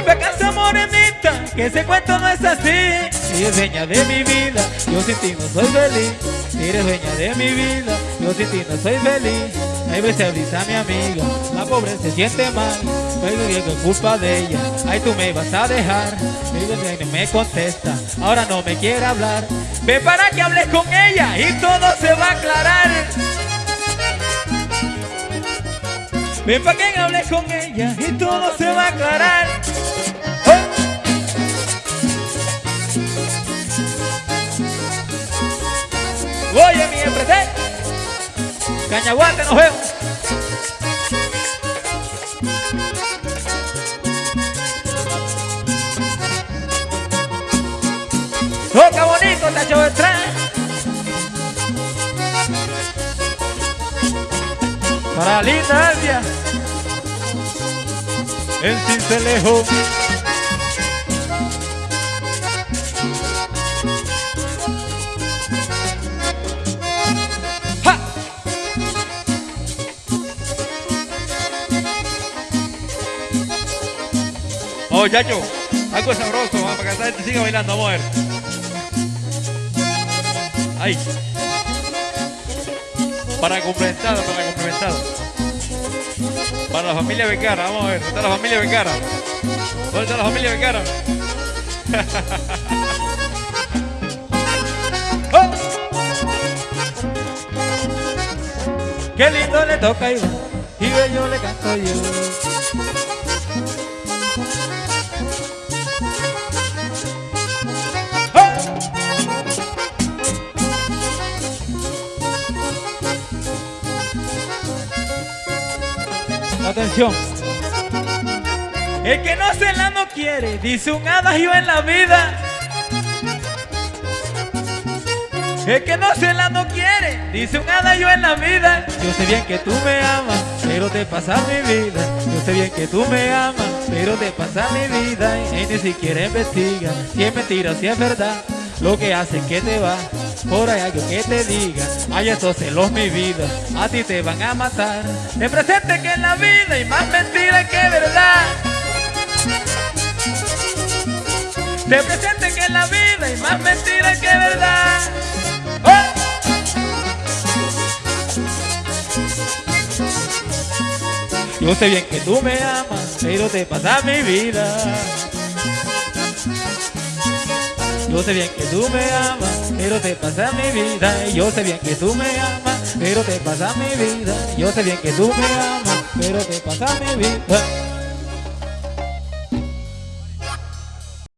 Vuelve a casa morenita, que ese cuento no es así. Eres dueña de mi vida, yo sin ti no soy feliz. Eres dueña de mi vida, yo sin ti no soy feliz. Hay veces avisa a mi amiga, la pobre se siente mal. Pero que es culpa de ella, ay tú me vas a dejar. Ella no me contesta, ahora no me quiere hablar. Ve para que hables con ella y todo se va a aclarar. Ven para que hables con ella y todo se va a aclarar. Cañaguate, nos vemos. Toca bonito, tacho de tren. Para linda Albia En Cincelejo Oh, chacho, algo sabroso, vamos, para que esta gente siga bailando, vamos a ver. Ahí. Para complementado, para complementado. Para la familia Becara, vamos a ver, ¿dónde está la familia Becara? ¿Dónde está la familia Becara? ¡Oh! Qué lindo le toca Iván y bello le canto yo. Atención. El que no se la no quiere, dice un adagio en la vida. El que no se la no quiere, dice un adagio en la vida. Yo sé bien que tú me amas, pero te pasa mi vida. Yo sé bien que tú me amas, pero te pasa mi vida. Y ni siquiera investiga si es mentira o si es verdad. Lo que hace es que te va, por ahí algo que te diga. Ay, esos celos mi vida, a ti te van a matar. Te presente que en la vida hay más mentira que verdad. Te presente que en la vida hay más mentira que verdad. ¡Oh! Yo sé bien que tú me amas, pero te pasa mi vida. Yo sé bien que tú me amas, pero te pasa mi vida. Yo sé bien que tú me amas, pero te pasa mi vida. Yo sé bien que tú me amas, pero te pasa mi vida.